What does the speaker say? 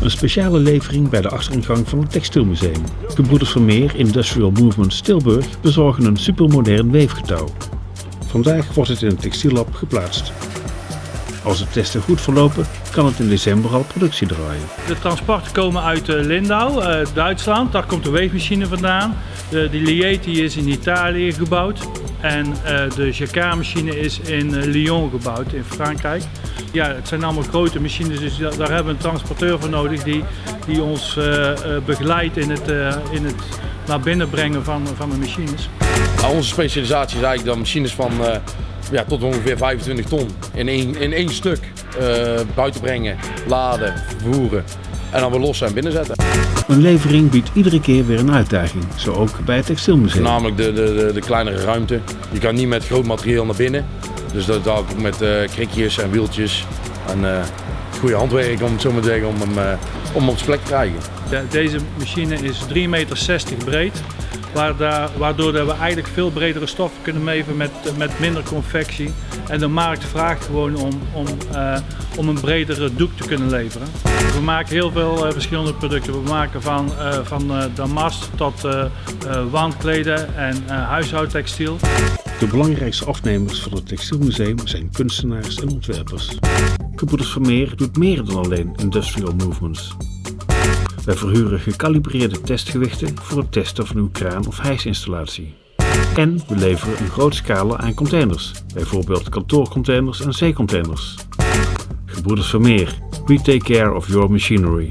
Een speciale levering bij de achtereingang van het Textielmuseum. Gebroeders Vermeer Industrial Movement Tilburg bezorgen een supermodern weefgetouw. Vandaag wordt het in het textiellab geplaatst. Als de testen goed verlopen, kan het in december al productie draaien. De transporten komen uit eh, Lindau, eh, Duitsland. Daar komt de weefmachine vandaan. De, de is in Italië gebouwd. En uh, de Jacquard-machine is in Lyon gebouwd, in Frankrijk. Ja, het zijn allemaal grote machines, dus daar hebben we een transporteur voor nodig die, die ons begeleidt in het, in het naar binnen brengen van, van de machines. Nou, onze specialisatie is eigenlijk dan machines van ja, tot ongeveer 25 ton in één, in één stuk buiten brengen, laden, vervoeren en dan weer lossen en binnenzetten. Een levering biedt iedere keer weer een uitdaging, zo ook bij het textielmuseum. Namelijk de, de, de, kleinere ruimte. Je kan niet met groot materieel naar binnen. Dus dat ook met uh, krikjes en wieltjes en uh, goede handwerk om het zo maar te zeggen om hem, uh, om op zijn plek te krijgen. De, deze machine is 3,60 meter breed waardoor we eigenlijk veel bredere stoffen kunnen meven met, met minder convectie. En de markt vraagt gewoon om, om, uh, om een bredere doek te kunnen leveren. We maken heel veel uh, verschillende producten. We maken van, uh, van damast tot wandkleden en huishoudtextiel. De belangrijkste afnemers van het Textielmuseum zijn kunstenaars en ontwerpers. Gebroeders Vermeer doet meer dan alleen industrial movements. Wij verhuren gecalibreerde testgewichten voor het testen van uw kraan of hijsinstallatie. En we leveren een groot scala aan containers, bijvoorbeeld kantoorcontainers en zeecontainers. Gebroeders Vermeer, we take care of your machinery.